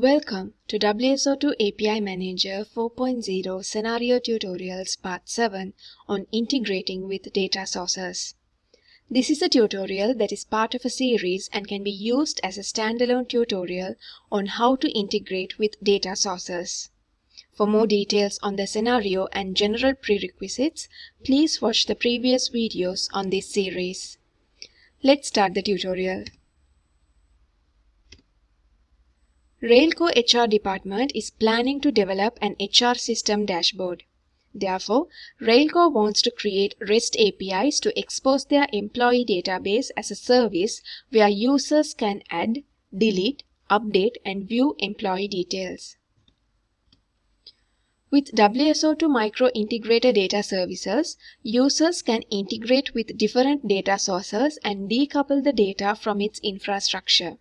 Welcome to WSO2 API Manager 4.0 Scenario Tutorials Part 7 on integrating with data sources. This is a tutorial that is part of a series and can be used as a standalone tutorial on how to integrate with data sources. For more details on the scenario and general prerequisites, please watch the previous videos on this series. Let's start the tutorial. Railco HR department is planning to develop an HR system dashboard. Therefore, Railco wants to create REST APIs to expose their employee database as a service where users can add, delete, update, and view employee details. With WSO2 Micro Integrator Data Services, users can integrate with different data sources and decouple the data from its infrastructure.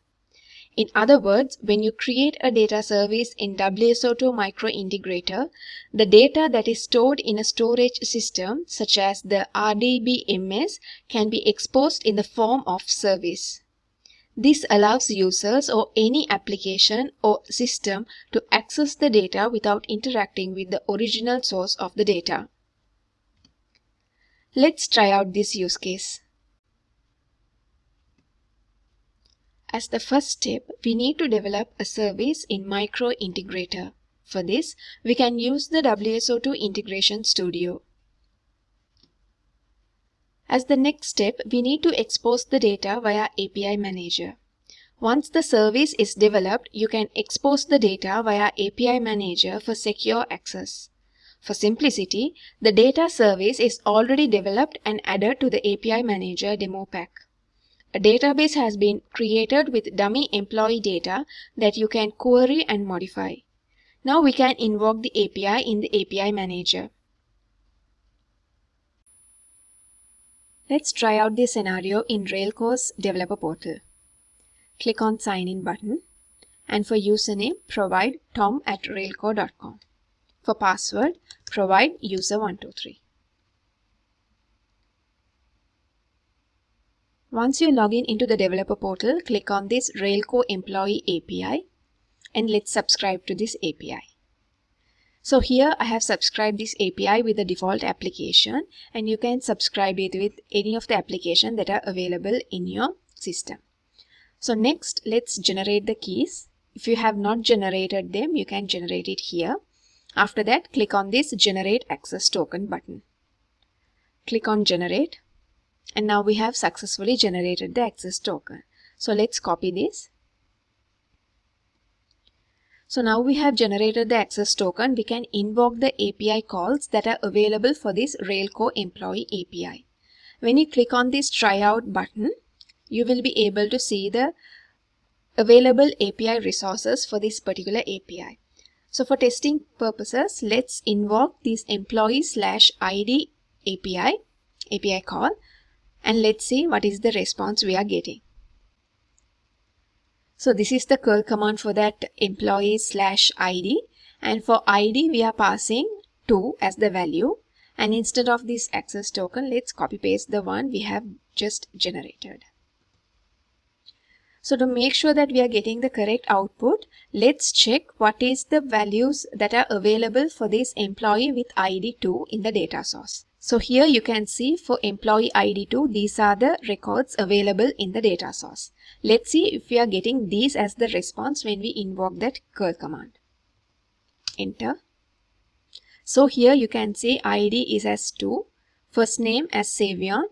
In other words, when you create a data service in WSO2 Micro Integrator, the data that is stored in a storage system such as the RDBMS can be exposed in the form of service. This allows users or any application or system to access the data without interacting with the original source of the data. Let's try out this use case. As the first step, we need to develop a service in Micro Integrator. For this, we can use the WSO2 Integration Studio. As the next step, we need to expose the data via API Manager. Once the service is developed, you can expose the data via API Manager for secure access. For simplicity, the data service is already developed and added to the API Manager demo pack. A database has been created with dummy employee data that you can query and modify. Now we can invoke the API in the API Manager. Let's try out this scenario in Railco's developer portal. Click on Sign In button and for username provide tom at railco.com. For password provide user123. Once you log in into the developer portal, click on this Railco Employee API and let's subscribe to this API. So here I have subscribed this API with the default application and you can subscribe it with any of the application that are available in your system. So next let's generate the keys. If you have not generated them, you can generate it here. After that, click on this generate access token button. Click on generate and now we have successfully generated the access token. So let's copy this. So now we have generated the access token, we can invoke the API calls that are available for this Railco employee API. When you click on this tryout button, you will be able to see the available API resources for this particular API. So for testing purposes, let's invoke this employee slash ID API, API call and let's see what is the response we are getting. So this is the curl command for that employee slash ID and for ID we are passing 2 as the value and instead of this access token let's copy paste the one we have just generated. So to make sure that we are getting the correct output, let's check what is the values that are available for this employee with ID 2 in the data source. So here you can see for employee ID2, these are the records available in the data source. Let's see if we are getting these as the response when we invoke that curl command. Enter. So here you can see ID is as 2, first name as Savion,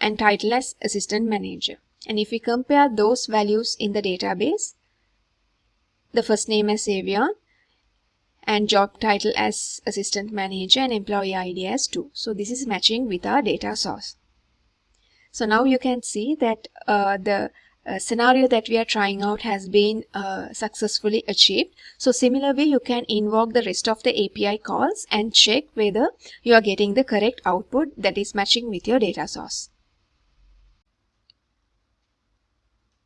and title as Assistant Manager. And if we compare those values in the database, the first name as Savion and job title as assistant manager and employee ID as 2. So this is matching with our data source. So now you can see that uh, the uh, scenario that we are trying out has been uh, successfully achieved. So similar way you can invoke the rest of the API calls and check whether you are getting the correct output that is matching with your data source.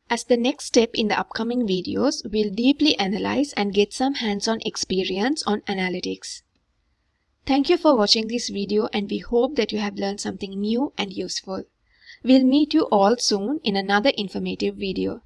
As the next step in the upcoming videos, we'll deeply analyze and get some hands-on experience on analytics. Thank you for watching this video and we hope that you have learned something new and useful. We'll meet you all soon in another informative video.